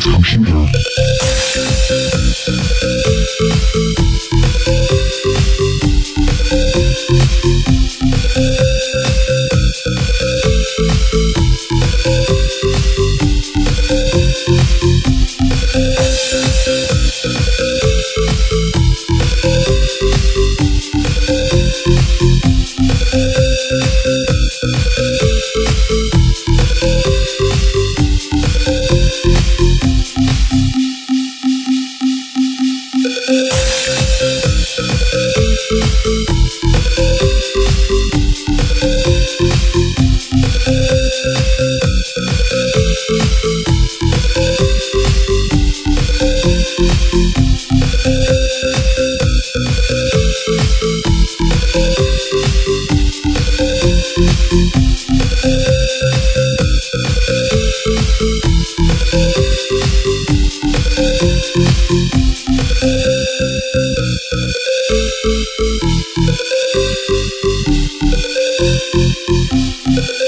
Computer. Point Thank